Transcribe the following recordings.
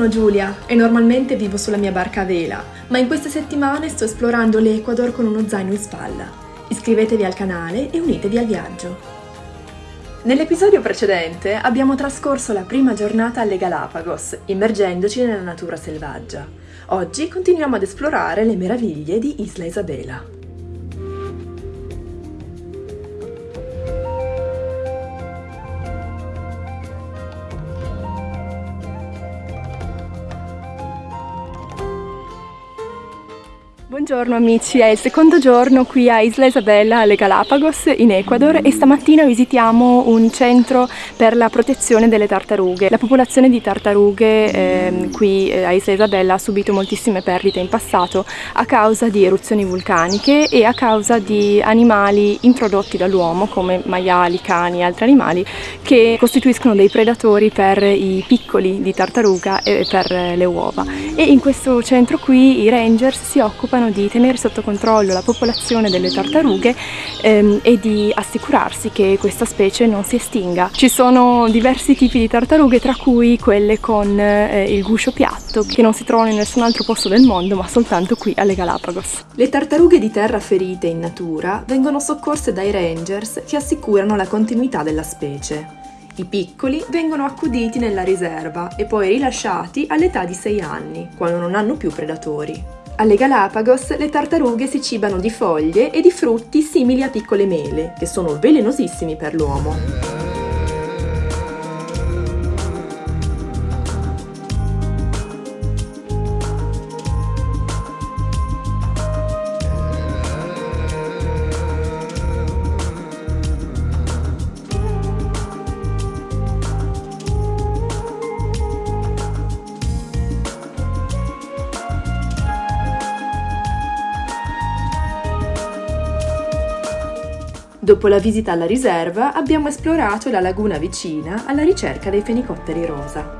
Sono Giulia e normalmente vivo sulla mia barca a vela, ma in queste settimane sto esplorando l'Ecuador con uno zaino in spalla. Iscrivetevi al canale e unitevi al viaggio. Nell'episodio precedente abbiamo trascorso la prima giornata alle Galapagos, immergendoci nella natura selvaggia. Oggi continuiamo ad esplorare le meraviglie di Isla Isabela. Buongiorno amici, è il secondo giorno qui a Isla Isabella alle Galapagos in Ecuador e stamattina visitiamo un centro per la protezione delle tartarughe. La popolazione di tartarughe eh, qui a Isla Isabella ha subito moltissime perdite in passato a causa di eruzioni vulcaniche e a causa di animali introdotti dall'uomo come maiali, cani e altri animali che costituiscono dei predatori per i piccoli di tartaruga e per le uova. E in questo centro qui i rangers si occupano di tenere sotto controllo la popolazione delle tartarughe ehm, e di assicurarsi che questa specie non si estinga. Ci sono diversi tipi di tartarughe tra cui quelle con eh, il guscio piatto che non si trovano in nessun altro posto del mondo ma soltanto qui alle Galapagos. Le tartarughe di terra ferite in natura vengono soccorse dai rangers che assicurano la continuità della specie. I piccoli vengono accuditi nella riserva e poi rilasciati all'età di 6 anni, quando non hanno più predatori. Alle Galapagos le tartarughe si cibano di foglie e di frutti simili a piccole mele, che sono velenosissimi per l'uomo. Dopo la visita alla riserva abbiamo esplorato la laguna vicina alla ricerca dei fenicotteri rosa.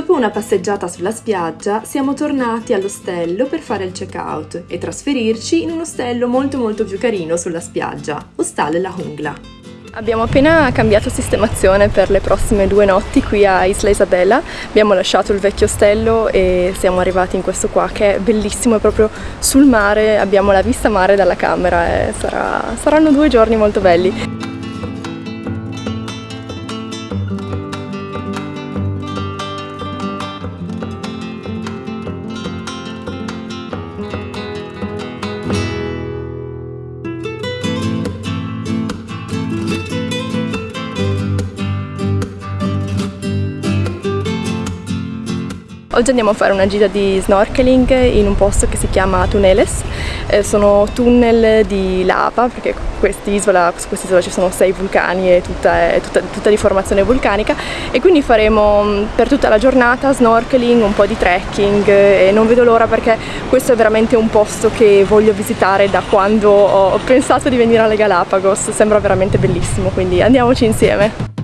Dopo una passeggiata sulla spiaggia siamo tornati all'ostello per fare il check-out e trasferirci in un ostello molto molto più carino sulla spiaggia, Ostal La Jungla. Abbiamo appena cambiato sistemazione per le prossime due notti qui a Isla Isabella, abbiamo lasciato il vecchio ostello e siamo arrivati in questo qua che è bellissimo, è proprio sul mare, abbiamo la vista mare dalla camera e sarà, saranno due giorni molto belli. Oggi andiamo a fare una gita di snorkeling in un posto che si chiama Tuneles, eh, sono tunnel di lava perché quest'isola, su quest'isola ci sono sei vulcani e tutta, è tutta, tutta di formazione vulcanica. E quindi faremo mm, per tutta la giornata snorkeling, un po' di trekking e non vedo l'ora perché questo è veramente un posto che voglio visitare da quando ho pensato di venire alle Galapagos, sembra veramente bellissimo quindi andiamoci insieme.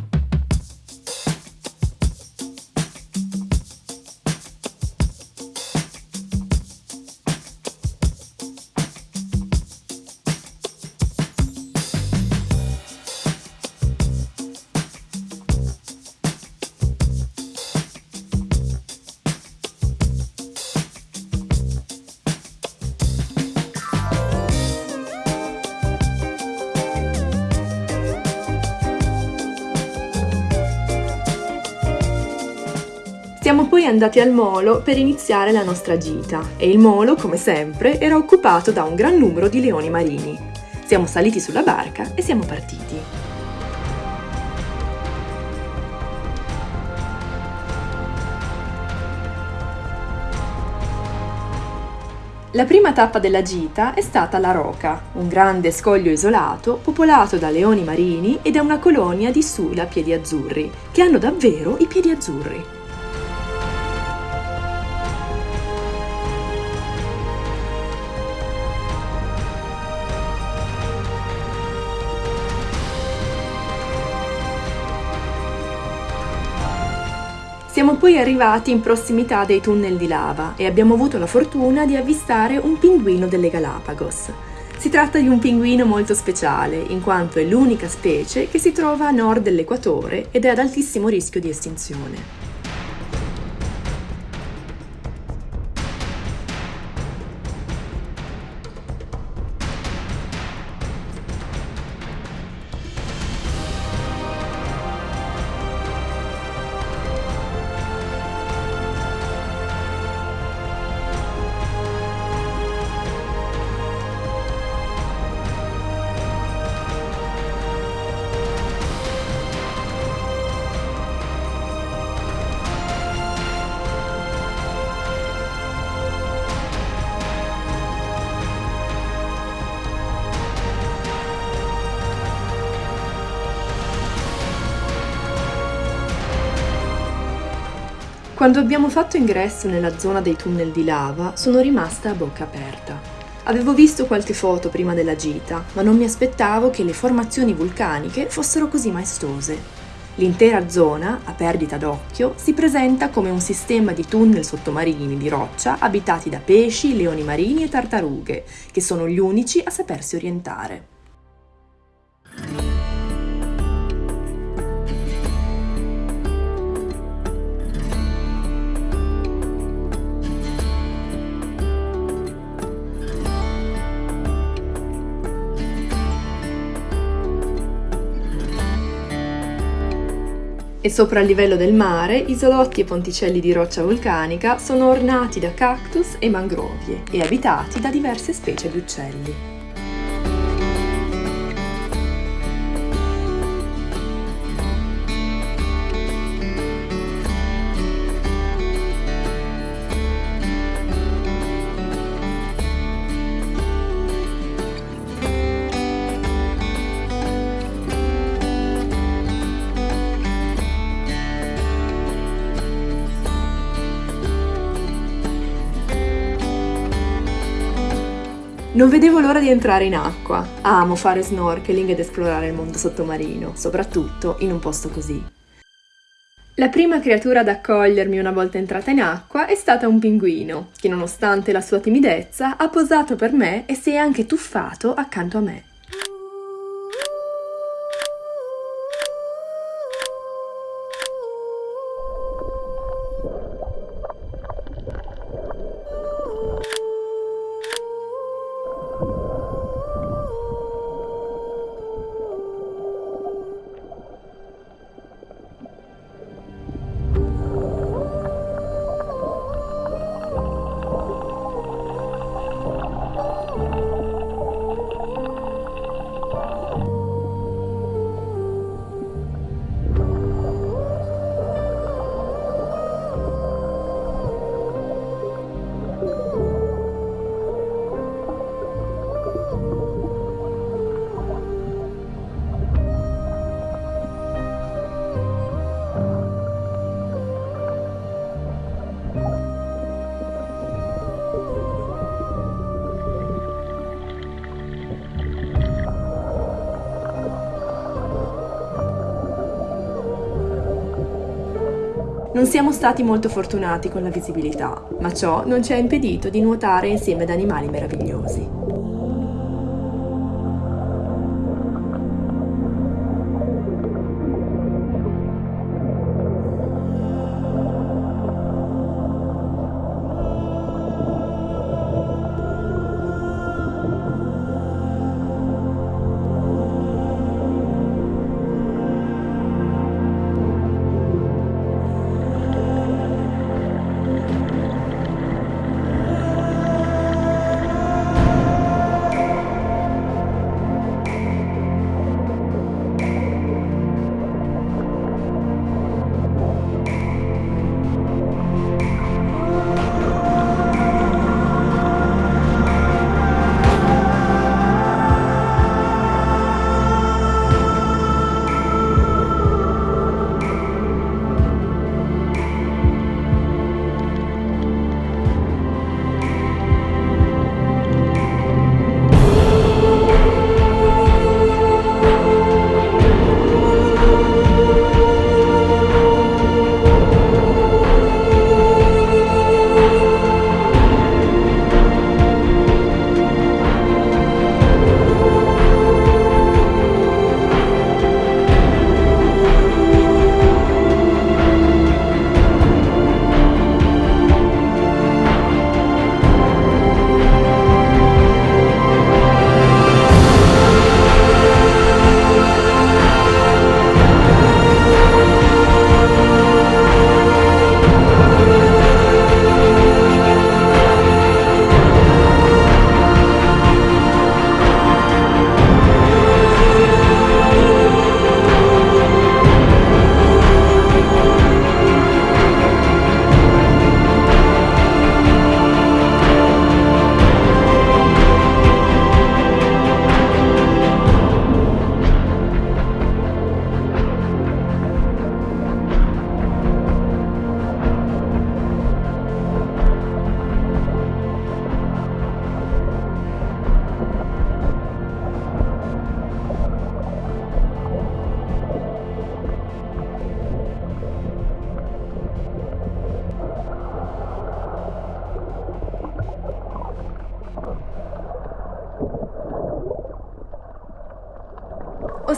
Andati al molo per iniziare la nostra gita e il molo, come sempre, era occupato da un gran numero di leoni marini. Siamo saliti sulla barca e siamo partiti. La prima tappa della gita è stata La Roca, un grande scoglio isolato popolato da leoni marini e da una colonia di sula piedi azzurri, che hanno davvero i piedi azzurri. Siamo poi arrivati in prossimità dei tunnel di lava e abbiamo avuto la fortuna di avvistare un pinguino delle Galapagos. Si tratta di un pinguino molto speciale, in quanto è l'unica specie che si trova a nord dell'equatore ed è ad altissimo rischio di estinzione. Quando abbiamo fatto ingresso nella zona dei tunnel di lava, sono rimasta a bocca aperta. Avevo visto qualche foto prima della gita, ma non mi aspettavo che le formazioni vulcaniche fossero così maestose. L'intera zona, a perdita d'occhio, si presenta come un sistema di tunnel sottomarini di roccia abitati da pesci, leoni marini e tartarughe, che sono gli unici a sapersi orientare. E sopra il livello del mare isolotti e ponticelli di roccia vulcanica sono ornati da cactus e mangrovie e abitati da diverse specie di uccelli. Non vedevo l'ora di entrare in acqua. Amo fare snorkeling ed esplorare il mondo sottomarino, soprattutto in un posto così. La prima creatura ad accogliermi una volta entrata in acqua è stata un pinguino, che nonostante la sua timidezza ha posato per me e si è anche tuffato accanto a me. Non siamo stati molto fortunati con la visibilità, ma ciò non ci ha impedito di nuotare insieme ad animali meravigliosi.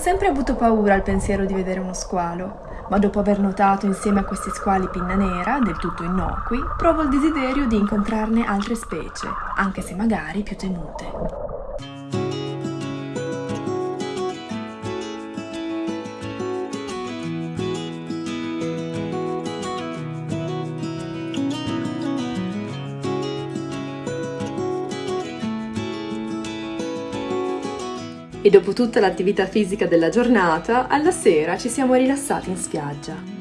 Sempre avuto paura al pensiero di vedere uno squalo, ma dopo aver notato insieme a questi squali pinna nera, del tutto innocui, provo il desiderio di incontrarne altre specie, anche se magari più temute. E dopo tutta l'attività fisica della giornata, alla sera ci siamo rilassati in spiaggia.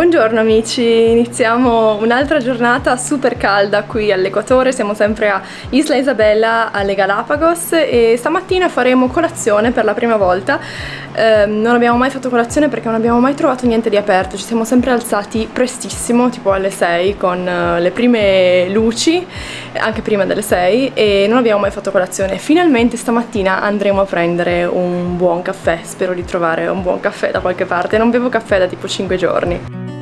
Buongiorno amici, iniziamo un'altra giornata super calda qui all'Equatore, siamo sempre a Isla Isabella alle Galapagos e stamattina faremo colazione per la prima volta. Eh, non abbiamo mai fatto colazione perché non abbiamo mai trovato niente di aperto, ci siamo sempre alzati prestissimo, tipo alle 6 con uh, le prime luci, anche prima delle 6 e non abbiamo mai fatto colazione. Finalmente stamattina andremo a prendere un buon caffè, spero di trovare un buon caffè da qualche parte, non bevo caffè da tipo 5 giorni.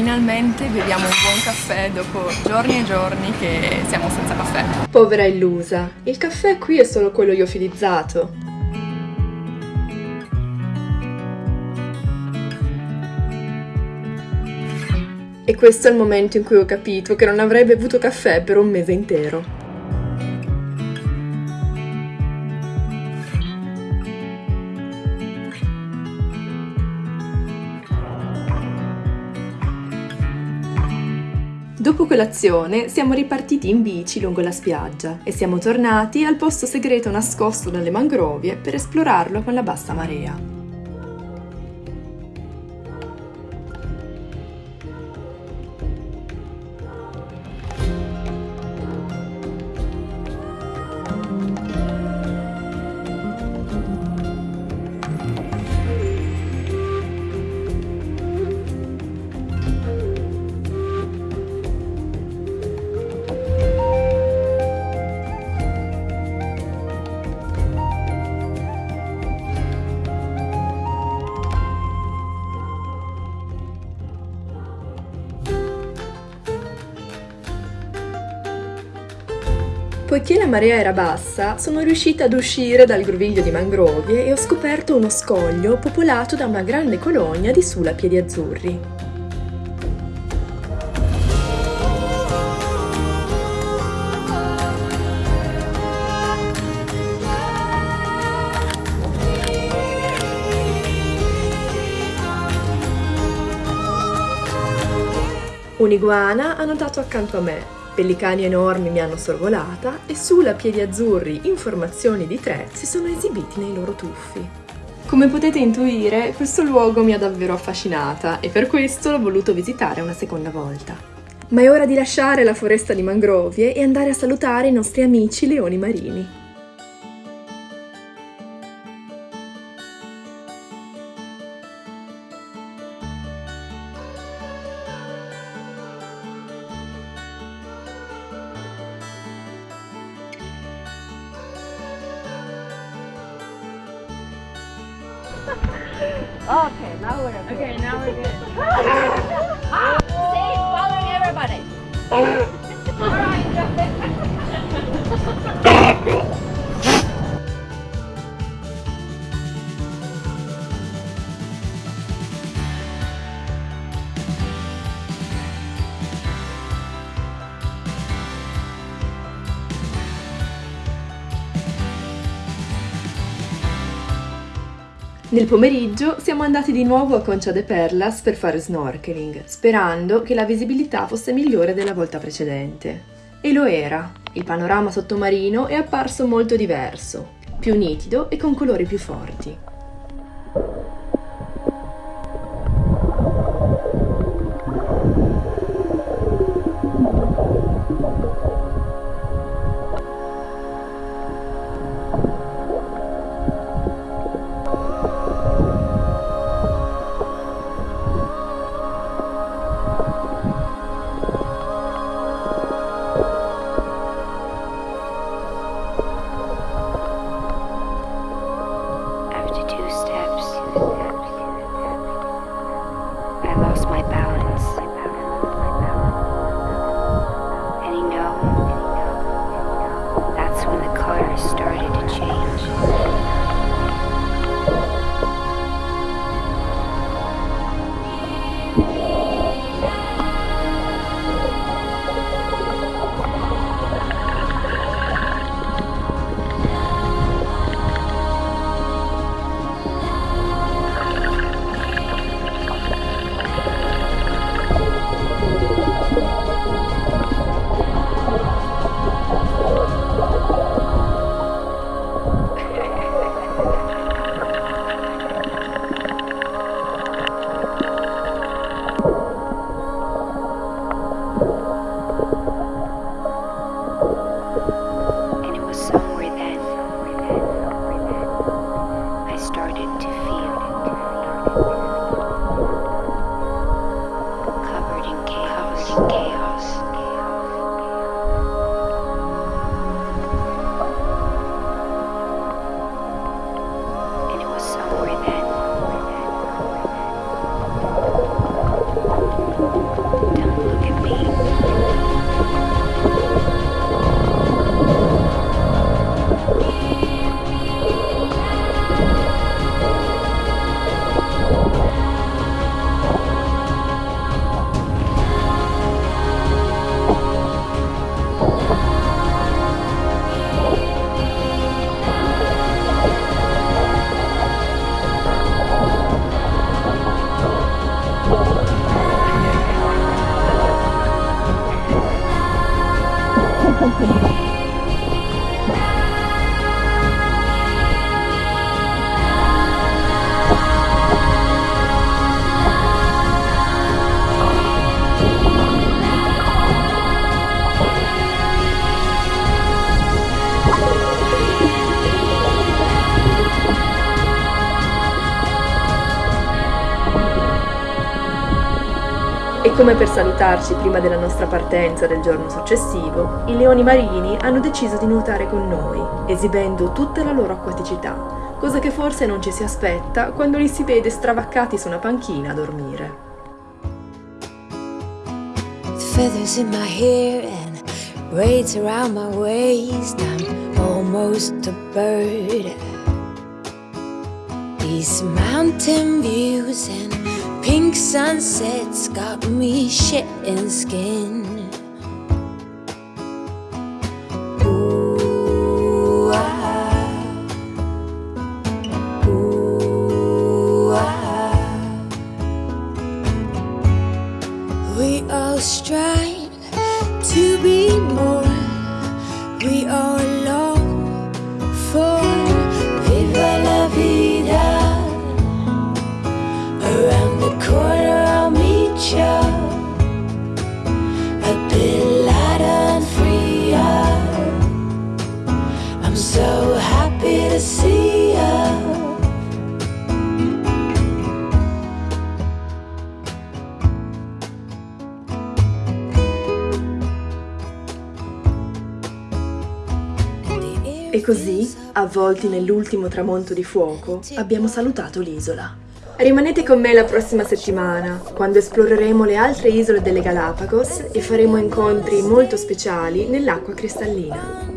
Finalmente beviamo un buon caffè dopo giorni e giorni che siamo senza caffè. Povera illusa, il caffè qui è solo quello iofilizzato. E questo è il momento in cui ho capito che non avrei bevuto caffè per un mese intero. Colazione siamo ripartiti in bici lungo la spiaggia e siamo tornati al posto segreto nascosto dalle mangrovie per esplorarlo con la bassa marea. Poiché la marea era bassa, sono riuscita ad uscire dal groviglio di mangrovie e ho scoperto uno scoglio popolato da una grande colonia di sulapiedi azzurri. Un'iguana ha notato accanto a me Pellicani enormi mi hanno sorvolata e sulla piedi azzurri informazioni di tre si sono esibiti nei loro tuffi. Come potete intuire, questo luogo mi ha davvero affascinata e per questo l'ho voluto visitare una seconda volta. Ma è ora di lasciare la foresta di mangrovie e andare a salutare i nostri amici leoni marini. Okay, now we're good. Okay, now we're good. Ah, Stay following everybody. Nel pomeriggio siamo andati di nuovo a Concha de Perlas per fare snorkeling, sperando che la visibilità fosse migliore della volta precedente. E lo era. Il panorama sottomarino è apparso molto diverso, più nitido e con colori più forti. Come per salutarci prima della nostra partenza del giorno successivo, i leoni marini hanno deciso di nuotare con noi, esibendo tutta la loro acquaticità, cosa che forse non ci si aspetta quando li si vede stravaccati su una panchina a dormire. Feathers in my hair and braids around my waist, I'm almost a bird. These mountain views and pink sunsets got me shitting skin. Così, avvolti nell'ultimo tramonto di fuoco, abbiamo salutato l'isola. Rimanete con me la prossima settimana, quando esploreremo le altre isole delle Galapagos e faremo incontri molto speciali nell'acqua cristallina.